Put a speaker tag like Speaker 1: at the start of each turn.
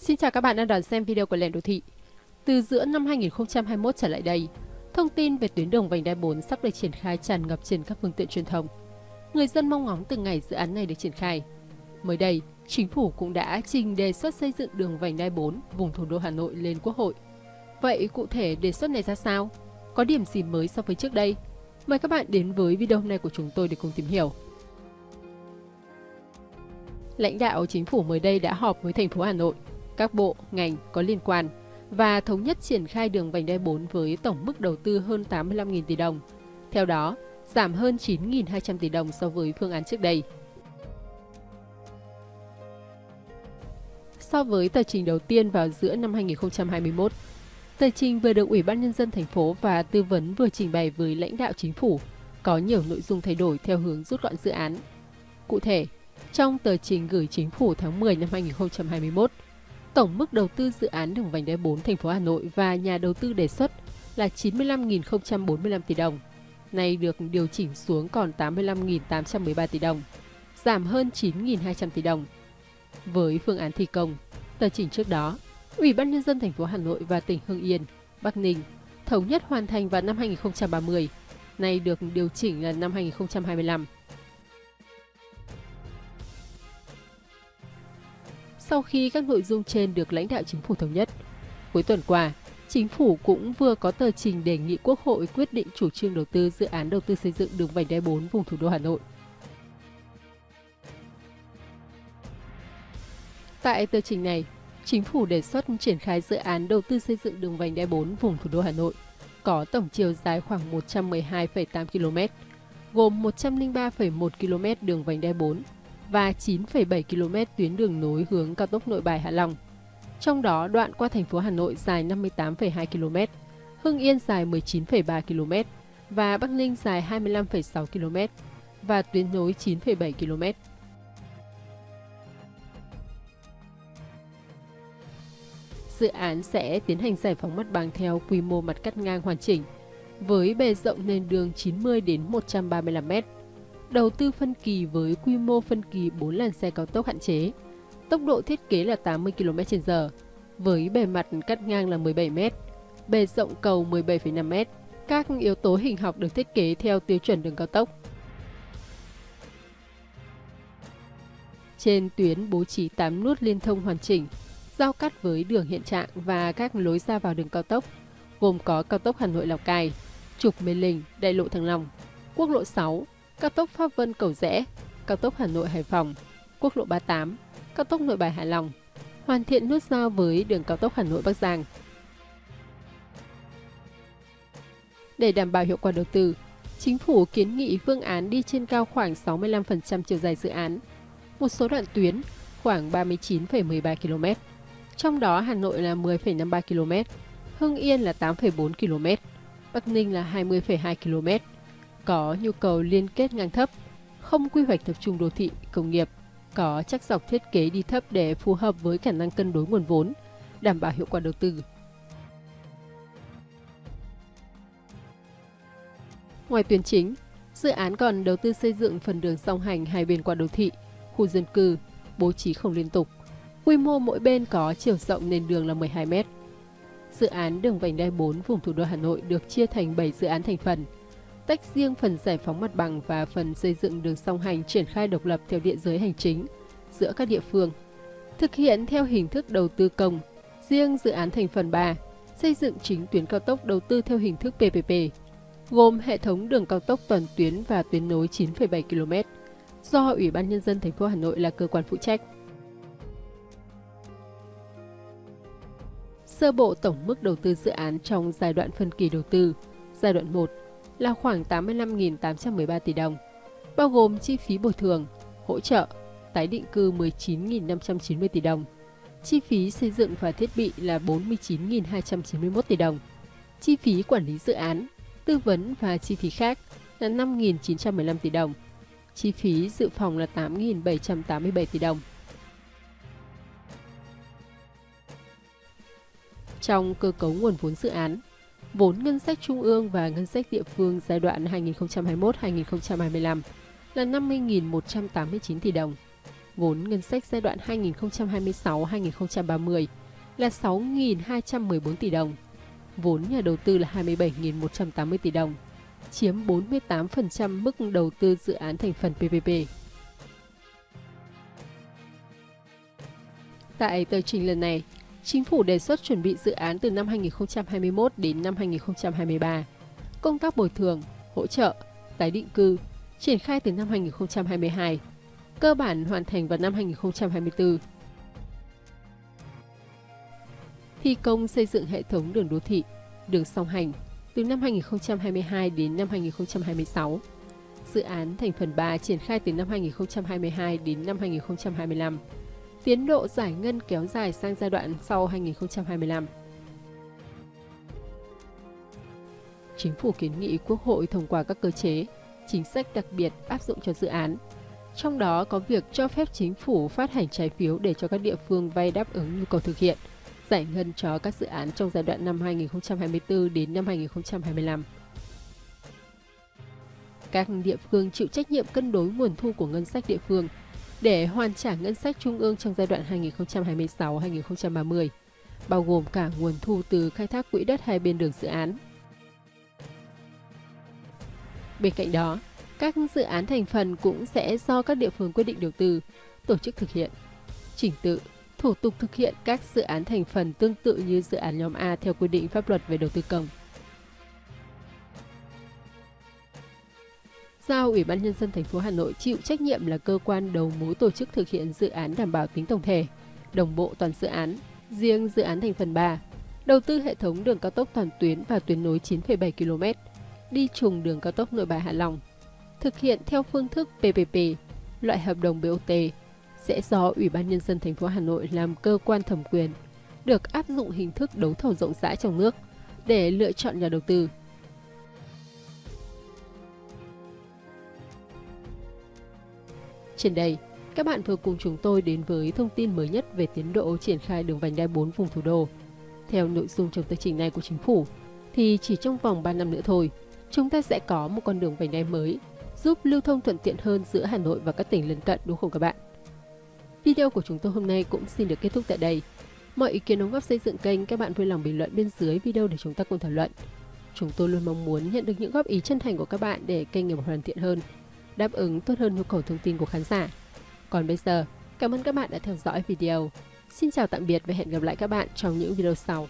Speaker 1: Xin chào các bạn đang đón xem video của Lệnh Đô Thị. Từ giữa năm 2021 trở lại đây, thông tin về tuyến đường vành đai 4 sắp được triển khai tràn ngập trên các phương tiện truyền thông. Người dân mong ngóng từng ngày dự án này được triển khai. Mới đây, chính phủ cũng đã trình đề xuất xây dựng đường vành đai 4 vùng thủ đô Hà Nội lên Quốc hội. Vậy cụ thể đề xuất này ra sao? Có điểm gì mới so với trước đây? Mời các bạn đến với video hôm nay của chúng tôi để cùng tìm hiểu. Lãnh đạo chính phủ mới đây đã họp với thành phố Hà Nội các bộ, ngành có liên quan và thống nhất triển khai đường vành đai 4 với tổng mức đầu tư hơn 85.000 tỷ đồng. Theo đó, giảm hơn 9.200 tỷ đồng so với phương án trước đây. So với tờ trình đầu tiên vào giữa năm 2021, tờ trình vừa được Ủy ban Nhân dân thành phố và tư vấn vừa trình bày với lãnh đạo chính phủ có nhiều nội dung thay đổi theo hướng rút gọn dự án. Cụ thể, trong tờ trình gửi chính phủ tháng 10 năm 2021, Tổng mức đầu tư dự án đường vành đai 4 thành phố Hà Nội và nhà đầu tư đề xuất là 95.045 tỷ đồng. Nay được điều chỉnh xuống còn 85.813 tỷ đồng, giảm hơn 9.200 tỷ đồng. Với phương án thi công, tờ trình trước đó, Ủy ban nhân dân thành phố Hà Nội và tỉnh Hưng Yên, Bắc Ninh thống nhất hoàn thành vào năm 2030, nay được điều chỉnh là năm 2025. Sau khi các nội dung trên được lãnh đạo chính phủ thống nhất, cuối tuần qua, chính phủ cũng vừa có tờ trình đề nghị Quốc hội quyết định chủ trương đầu tư dự án đầu tư xây dựng đường vành đai 4 vùng thủ đô Hà Nội. Tại tờ trình này, chính phủ đề xuất triển khai dự án đầu tư xây dựng đường vành đai 4 vùng thủ đô Hà Nội, có tổng chiều dài khoảng 112,8 km, gồm 103,1 km đường vành đai 4 và 9,7 km tuyến đường nối hướng cao tốc Nội Bài Hạ Long. Trong đó, đoạn qua thành phố Hà Nội dài 58,2 km, Hưng Yên dài 19,3 km và Bắc Ninh dài 25,6 km và tuyến nối 9,7 km. Dự án sẽ tiến hành giải phóng mặt bằng theo quy mô mặt cắt ngang hoàn chỉnh, với bề rộng nền đường 90 đến 135 m đầu tư phân kỳ với quy mô phân kỳ 4 làn xe cao tốc hạn chế. Tốc độ thiết kế là 80 km/h, với bề mặt cắt ngang là 17 m, bề rộng cầu 17,5 m. Các yếu tố hình học được thiết kế theo tiêu chuẩn đường cao tốc. Trên tuyến bố trí 8 nút liên thông hoàn chỉnh, giao cắt với đường hiện trạng và các lối ra vào đường cao tốc, gồm có cao tốc Hà Nội Lào Cai, trục Mê Linh, đại lộ Thăng Long, quốc lộ 6, cao tốc Pháp Vân Cầu Rẽ, cao tốc Hà Nội Hải Phòng, quốc lộ 38, cao tốc Nội Bài Hải Long, hoàn thiện nút giao với đường cao tốc Hà Nội Bắc Giang. Để đảm bảo hiệu quả đầu tư, chính phủ kiến nghị phương án đi trên cao khoảng 65% chiều dài dự án, một số đoạn tuyến khoảng 39,13 km, trong đó Hà Nội là 10,53 km, Hưng Yên là 8,4 km, Bắc Ninh là 20,2 km, có nhu cầu liên kết ngang thấp, không quy hoạch tập trung đô thị, công nghiệp, có chắc dọc thiết kế đi thấp để phù hợp với khả năng cân đối nguồn vốn, đảm bảo hiệu quả đầu tư. Ngoài tuyến chính, dự án còn đầu tư xây dựng phần đường song hành hai bên qua đô thị, khu dân cư, bố trí không liên tục. Quy mô mỗi bên có chiều rộng nền đường là 12 m. Dự án đường vành đai 4 vùng thủ đô Hà Nội được chia thành 7 dự án thành phần – tách riêng phần giải phóng mặt bằng và phần xây dựng đường song hành triển khai độc lập theo địa giới hành chính giữa các địa phương. Thực hiện theo hình thức đầu tư công, riêng dự án thành phần 3, xây dựng chính tuyến cao tốc đầu tư theo hình thức PPP, gồm hệ thống đường cao tốc toàn tuyến và tuyến nối 9,7 km, do Ủy ban Nhân dân thành phố Hà Nội là cơ quan phụ trách. Sơ bộ tổng mức đầu tư dự án trong giai đoạn phân kỳ đầu tư, giai đoạn 1 là khoảng 85.813 tỷ đồng, bao gồm chi phí bồi thường, hỗ trợ, tái định cư 19.590 tỷ đồng, chi phí xây dựng và thiết bị là 49.291 tỷ đồng, chi phí quản lý dự án, tư vấn và chi phí khác là 5.915 tỷ đồng, chi phí dự phòng là 8.787 tỷ đồng. Trong cơ cấu nguồn vốn dự án, vốn ngân sách trung ương và ngân sách địa phương giai đoạn 2021-2025 là 50.189 tỷ đồng. Vốn ngân sách giai đoạn 2026-2030 là 6.214 tỷ đồng. Vốn nhà đầu tư là 27.180 tỷ đồng, chiếm 48% mức đầu tư dự án thành phần PPP. Tại tờ trình lần này, Chính phủ đề xuất chuẩn bị dự án từ năm 2021 đến năm 2023. Công tác bồi thường, hỗ trợ, tái định cư triển khai từ năm 2022, cơ bản hoàn thành vào năm 2024. Thi công xây dựng hệ thống đường đô thị, đường song hành từ năm 2022 đến năm 2026. Dự án thành phần 3 triển khai từ năm 2022 đến năm 2025 tiến độ giải ngân kéo dài sang giai đoạn sau 2025. Chính phủ kiến nghị Quốc hội thông qua các cơ chế, chính sách đặc biệt áp dụng cho dự án. Trong đó có việc cho phép chính phủ phát hành trái phiếu để cho các địa phương vay đáp ứng nhu cầu thực hiện, giải ngân cho các dự án trong giai đoạn năm 2024 đến năm 2025. Các địa phương chịu trách nhiệm cân đối nguồn thu của ngân sách địa phương – để hoàn trả ngân sách trung ương trong giai đoạn 2026-2030, bao gồm cả nguồn thu từ khai thác quỹ đất hai bên đường dự án. Bên cạnh đó, các dự án thành phần cũng sẽ do các địa phương quyết định đầu tư, tổ chức thực hiện. Chỉnh tự, thủ tục thực hiện các dự án thành phần tương tự như dự án nhóm A theo quy định pháp luật về đầu tư công. Giao Ủy ban nhân dân thành phố Hà Nội chịu trách nhiệm là cơ quan đầu mối tổ chức thực hiện dự án đảm bảo tính tổng thể, đồng bộ toàn dự án. Riêng dự án thành phần 3, đầu tư hệ thống đường cao tốc toàn tuyến và tuyến nối 9,7 km, đi trùng đường cao tốc Nội Bài Hạ Long. Thực hiện theo phương thức PPP, loại hợp đồng BOT sẽ do Ủy ban nhân dân thành phố Hà Nội làm cơ quan thẩm quyền, được áp dụng hình thức đấu thầu rộng rãi trong nước để lựa chọn nhà đầu tư Trên đây, các bạn vừa cùng chúng tôi đến với thông tin mới nhất về tiến độ triển khai đường vành đai 4 vùng thủ đô. Theo nội dung trong tờ trình này của chính phủ, thì chỉ trong vòng 3 năm nữa thôi, chúng ta sẽ có một con đường vành đai mới, giúp lưu thông thuận tiện hơn giữa Hà Nội và các tỉnh lân cận đúng không các bạn? Video của chúng tôi hôm nay cũng xin được kết thúc tại đây. Mọi ý kiến đóng góp xây dựng kênh các bạn vui lòng bình luận bên dưới video để chúng ta cùng thảo luận. Chúng tôi luôn mong muốn nhận được những góp ý chân thành của các bạn để kênh ngày một hoàn thiện hơn đáp ứng tốt hơn nhu cầu thông tin của khán giả. Còn bây giờ, cảm ơn các bạn đã theo dõi video. Xin chào tạm biệt và hẹn gặp lại các bạn trong những video sau.